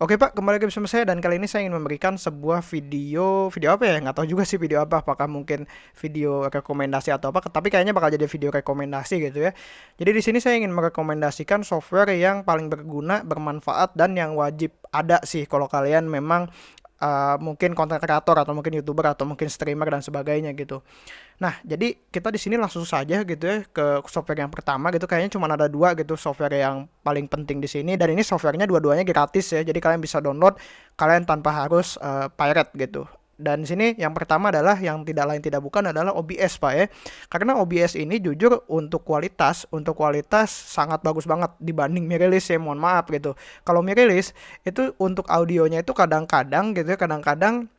Oke Pak, kembali lagi bersama saya dan kali ini saya ingin memberikan sebuah video, video apa ya? Nggak tahu juga sih video apa, apakah mungkin video rekomendasi atau apa, tapi kayaknya bakal jadi video rekomendasi gitu ya. Jadi di sini saya ingin merekomendasikan software yang paling berguna, bermanfaat, dan yang wajib ada sih kalau kalian memang uh, mungkin konten kreator atau mungkin youtuber atau mungkin streamer dan sebagainya gitu. Nah jadi kita di sini langsung saja gitu ya ke software yang pertama gitu. Kayaknya cuma ada dua gitu software yang paling penting di sini. Dan ini softwarenya dua-duanya gratis ya. Jadi kalian bisa download kalian tanpa harus uh, pirate gitu dan sini yang pertama adalah yang tidak lain tidak bukan adalah OBS Pak ya. Karena OBS ini jujur untuk kualitas, untuk kualitas sangat bagus banget dibanding Mirilis ya, mohon maaf gitu. Kalau Mirilis itu untuk audionya itu kadang-kadang gitu ya, kadang-kadang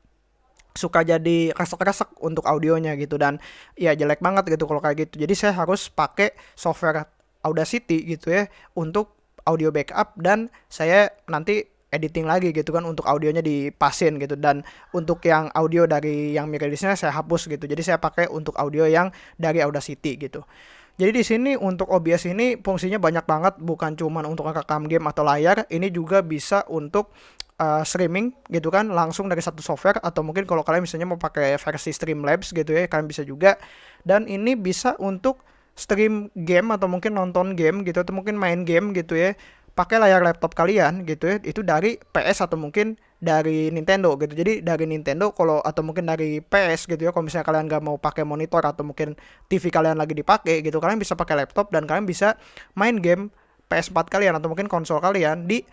suka jadi resek-resek untuk audionya gitu dan ya jelek banget gitu kalau kayak gitu. Jadi saya harus pakai software Audacity gitu ya untuk audio backup dan saya nanti editing lagi gitu kan untuk audionya dipasin gitu. Dan untuk yang audio dari yang mirilisnya saya hapus gitu. Jadi saya pakai untuk audio yang dari Audacity gitu. Jadi di sini untuk OBS ini fungsinya banyak banget. Bukan cuma untuk rekam game atau layar. Ini juga bisa untuk uh, streaming gitu kan. Langsung dari satu software atau mungkin kalau kalian misalnya mau pakai versi Streamlabs gitu ya kalian bisa juga. Dan ini bisa untuk stream game atau mungkin nonton game gitu atau mungkin main game gitu ya pakai layar laptop kalian gitu ya itu dari PS atau mungkin dari Nintendo gitu. Jadi dari Nintendo kalau atau mungkin dari PS gitu ya kalau misalnya kalian nggak mau pakai monitor atau mungkin TV kalian lagi dipakai gitu kalian bisa pakai laptop dan kalian bisa main game PS4 kalian atau mungkin konsol kalian di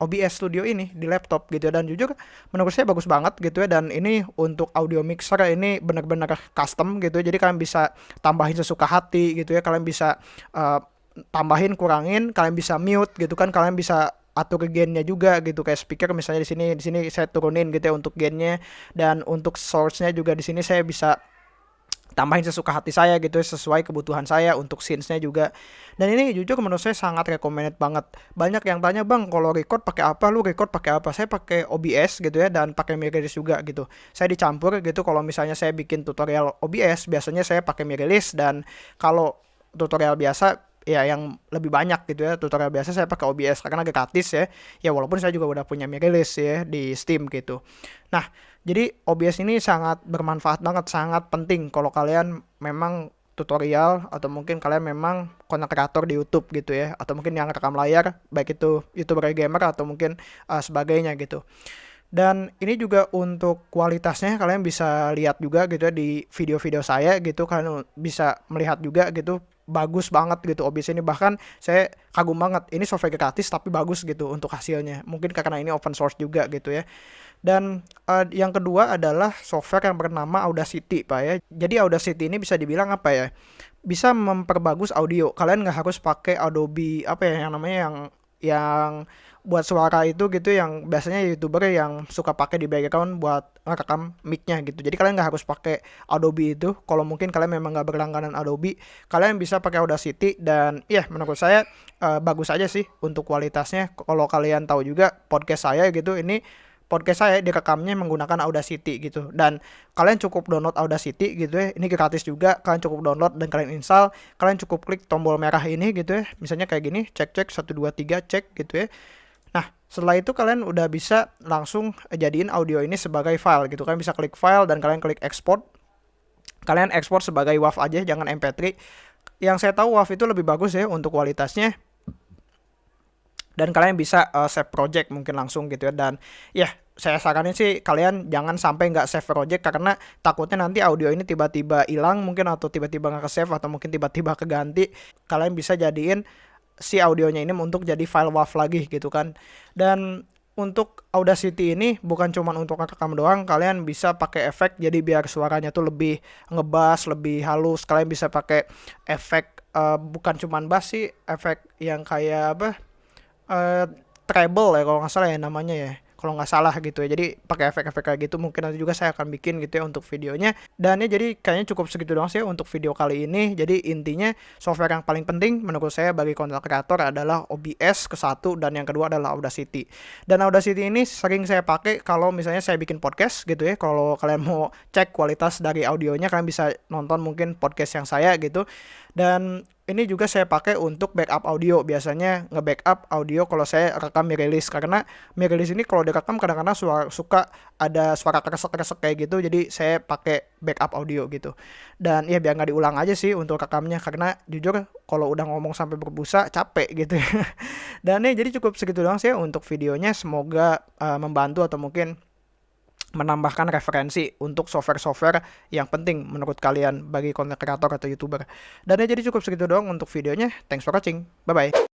OBS Studio ini di laptop gitu ya. Dan jujur menurut saya bagus banget gitu ya. Dan ini untuk audio mixer ini benar-benar custom gitu ya. Jadi kalian bisa tambahin sesuka hati gitu ya. Kalian bisa uh, tambahin kurangin kalian bisa mute gitu kan kalian bisa atur gennya juga gitu. Kayak speaker misalnya di sini di sini saya turunin gitu ya untuk gennya. Dan untuk source-nya juga di sini saya bisa tambahin sesuka hati saya gitu ya, sesuai kebutuhan saya untuk scenes-nya juga. Dan ini jujur menurut saya sangat recommended banget. Banyak yang tanya bang kalau record pakai apa? Lu record pakai apa? Saya pakai OBS gitu ya dan pakai Mirilis juga gitu. Saya dicampur gitu kalau misalnya saya bikin tutorial OBS biasanya saya pakai Mirilis dan kalau tutorial biasa ya yang lebih banyak gitu ya tutorial biasa saya pakai OBS karena gratis ya. Ya walaupun saya juga udah punya Mirilis ya di Steam gitu. Nah jadi OBS ini sangat bermanfaat banget sangat penting kalau kalian memang tutorial atau mungkin kalian memang konten kreator di YouTube gitu ya atau mungkin yang rekam layar baik itu youtuber gamer atau mungkin uh, sebagainya gitu. Dan ini juga untuk kualitasnya kalian bisa lihat juga gitu ya di video-video saya gitu kalian bisa melihat juga gitu bagus banget gitu OBS ini. Bahkan saya kagum banget ini software gratis tapi bagus gitu untuk hasilnya. Mungkin karena ini open source juga gitu ya. Dan uh, yang kedua adalah software yang bernama Audacity pak ya. Jadi Audacity ini bisa dibilang apa ya? Bisa memperbagus audio. Kalian nggak harus pakai Adobe apa ya yang namanya yang yang buat suara itu gitu yang biasanya youtuber yang suka pakai di background buat rekam micnya gitu. Jadi kalian nggak harus pakai Adobe itu. Kalau mungkin kalian memang nggak berlangganan Adobe kalian bisa pakai Audacity dan ya yeah, menurut saya uh, bagus aja sih untuk kualitasnya. Kalau kalian tahu juga podcast saya gitu ini podcast saya direkamnya menggunakan Audacity gitu. Dan kalian cukup download Audacity gitu ya ini gratis juga kalian cukup download dan kalian install kalian cukup klik tombol merah ini gitu ya. Misalnya kayak gini cek cek 1 2 3 cek gitu ya setelah itu kalian udah bisa langsung jadiin audio ini sebagai file gitu kalian bisa klik file dan kalian klik export. Kalian ekspor sebagai WAV aja jangan MP3 yang saya tahu WAV itu lebih bagus ya untuk kualitasnya. Dan kalian bisa uh, save project mungkin langsung gitu ya. Dan ya saya saranin sih kalian jangan sampai nggak save project karena takutnya nanti audio ini tiba-tiba hilang mungkin atau tiba-tiba nggak ke save atau mungkin tiba-tiba keganti. Kalian bisa jadiin si audionya ini untuk jadi file WAV lagi gitu kan dan untuk Audacity ini bukan cuma untuk rekam doang, kalian bisa pakai efek jadi biar suaranya tuh lebih ngebas, lebih halus. Kalian bisa pakai efek uh, bukan cuma bass sih, efek yang kayak apa? uh, treble ya kalau nggak salah ya namanya ya kalau nggak salah gitu ya. Jadi pakai efek-efek kayak gitu mungkin nanti juga saya akan bikin gitu ya untuk videonya. Dan ya jadi kayaknya cukup segitu doang sih untuk video kali ini. Jadi intinya software yang paling penting menurut saya bagi konten kreator adalah OBS ke satu dan yang kedua adalah Audacity. Dan Audacity ini sering saya pakai kalau misalnya saya bikin podcast gitu ya. Kalau kalian mau cek kualitas dari audionya kalian bisa nonton mungkin podcast yang saya gitu. Dan ini juga saya pakai untuk backup audio. Biasanya nge-backup audio kalau saya rekam mirilis karena mirilis ini kalau direkam kadang-kadang suara suka ada suara kresek-kresek kayak gitu. Jadi saya pakai backup audio gitu. Dan ya biar nggak diulang aja sih untuk rekamnya karena jujur kalau udah ngomong sampai berbusa capek gitu. Dan ya jadi cukup segitu doang sih untuk videonya. Semoga uh, membantu atau mungkin menambahkan referensi untuk software-software yang penting menurut kalian bagi konten kreator atau youtuber. Dan ya jadi cukup segitu doang untuk videonya. Thanks for watching. Bye-bye.